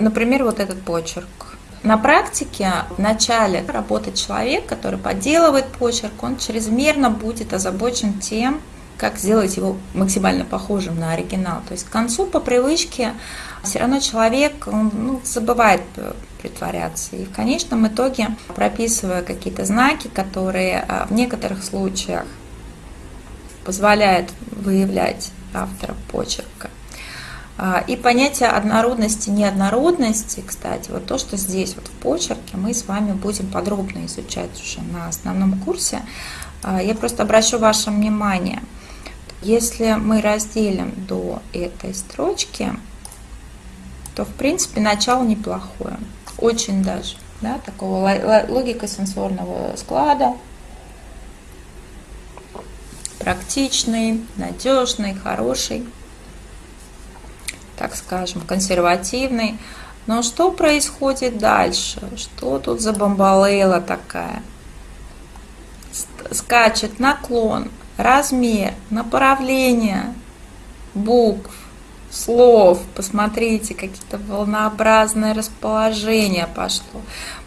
например, вот этот почерк. На практике в начале работает человек, который подделывает почерк, он чрезмерно будет озабочен тем, как сделать его максимально похожим на оригинал. То есть к концу по привычке все равно человек ну, забывает притворяться. И в конечном итоге, прописывая какие-то знаки, которые а, в некоторых случаях позволяют выявлять автора почерка, и понятие однородности, неоднородности, кстати, вот то, что здесь вот в почерке, мы с вами будем подробно изучать уже на основном курсе. А, я просто обращу ваше внимание, если мы разделим до этой строчки, то в принципе начало неплохое, очень даже, да, такого логика сенсорного склада, практичный, надежный, хороший так скажем, консервативный. Но что происходит дальше? Что тут за бомбалейла такая? Скачет наклон, размер, направление букв, слов. Посмотрите, какие-то волнообразное расположение пошло.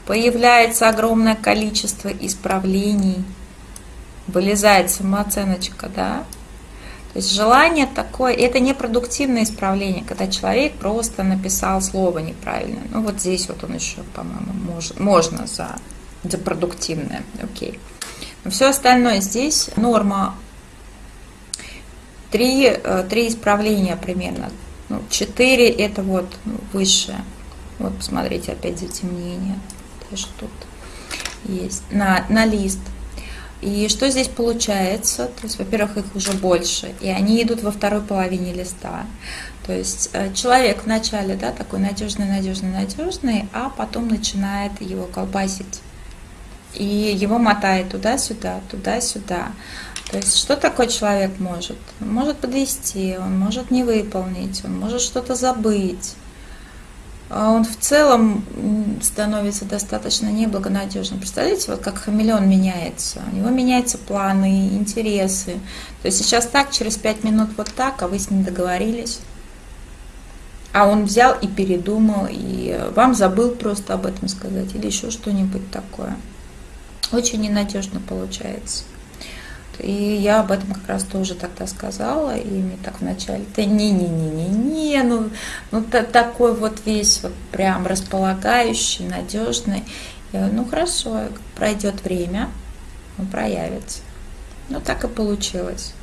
Появляется огромное количество исправлений. Вылезает самооценочка, да? То есть желание такое, это не продуктивное исправление, когда человек просто написал слово неправильно. Ну вот здесь вот он еще, по-моему, может, можно за, за продуктивное, окей. Но все остальное здесь норма. Три, э, три исправления примерно. Ну, четыре это вот ну, высшее. Вот посмотрите, опять затемнение. Даже тут есть. На, на лист. И что здесь получается? То есть, во-первых, их уже больше, и они идут во второй половине листа. То есть э, человек вначале, да, такой надежный, надежный, надежный, а потом начинает его колбасить. И его мотает туда-сюда, туда-сюда. То есть что такой человек может? Он может подвести, он может не выполнить, он может что-то забыть. А он в целом становится достаточно неблагонадежным. Представляете, вот как хамелеон меняется. У него меняются планы, интересы. То есть сейчас так, через пять минут вот так, а вы с ним договорились. А он взял и передумал, и вам забыл просто об этом сказать, или еще что-нибудь такое. Очень ненадежно получается. И я об этом как раз тоже тогда сказала, и мне так вначале, да не-не-не-не-не, ну, ну та, такой вот весь вот прям располагающий, надежный. Я говорю, ну хорошо, пройдет время, он проявится. Ну так и получилось.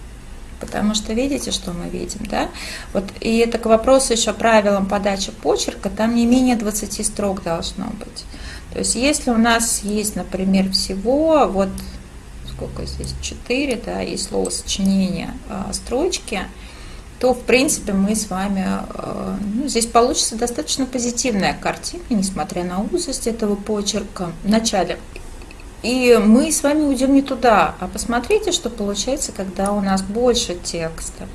Потому что видите, что мы видим, да? Вот, и это к вопросу еще правилам подачи почерка, там не менее 20 строк должно быть. То есть если у нас есть, например, всего вот сколько здесь, 4, да, и словосочинение а, строчки, то, в принципе, мы с вами, а, ну, здесь получится достаточно позитивная картина, несмотря на узость этого почерка в начале. И мы с вами уйдем не туда, а посмотрите, что получается, когда у нас больше текста.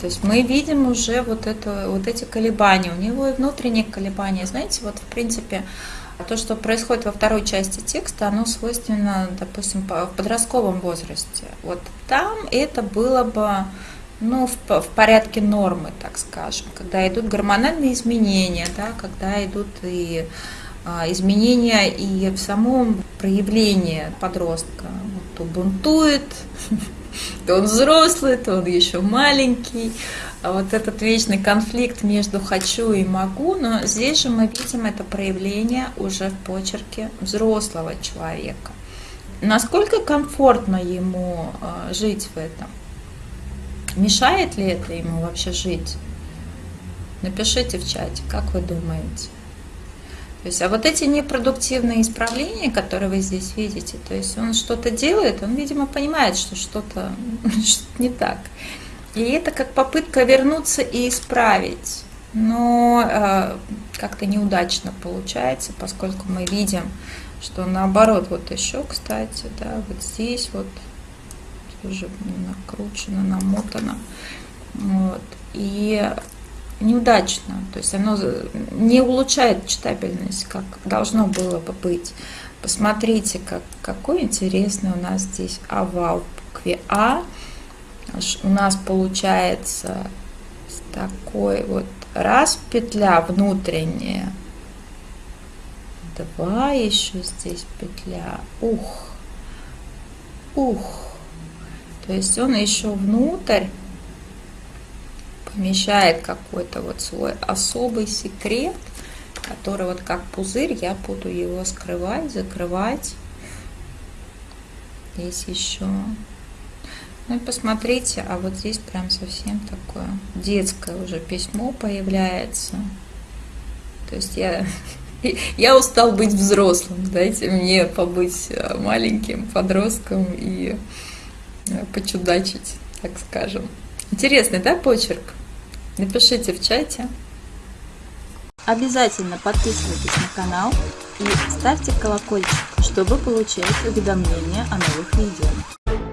То есть мы видим уже вот, это, вот эти колебания, у него и внутренние колебания. Знаете, вот в принципе то, что происходит во второй части текста, оно свойственно, допустим, в подростковом возрасте. Вот там это было бы ну, в, в порядке нормы, так скажем, когда идут гормональные изменения, да, когда идут и а, изменения и в самом проявлении подростка. Вот, то бунтует, то он взрослый, то он еще маленький. А вот этот вечный конфликт между хочу и могу, но здесь же мы видим это проявление уже в почерке взрослого человека. Насколько комфортно ему а, жить в этом? Мешает ли это ему вообще жить? Напишите в чате, как вы думаете. То есть, а вот эти непродуктивные исправления, которые вы здесь видите, то есть он что-то делает, он, видимо, понимает, что что-то не так. И это как попытка вернуться и исправить. Но э, как-то неудачно получается, поскольку мы видим, что наоборот, вот еще, кстати, да, вот здесь вот уже накручено, намотано. Вот. И неудачно, то есть оно не улучшает читабельность, как должно было бы быть. Посмотрите, как, какой интересный у нас здесь овал в букве А. У нас получается такой вот раз петля внутренняя, два еще здесь петля, ух, ух, то есть он еще внутрь помещает какой-то вот свой особый секрет, который вот как пузырь, я буду его скрывать, закрывать. Здесь еще. Ну и посмотрите, а вот здесь прям совсем такое детское уже письмо появляется. То есть я, я устал быть взрослым, дайте мне побыть э, маленьким подростком и э, почудачить, так скажем. Интересный, да, почерк? Напишите в чате. Обязательно подписывайтесь на канал и ставьте колокольчик, чтобы получать уведомления о новых видео.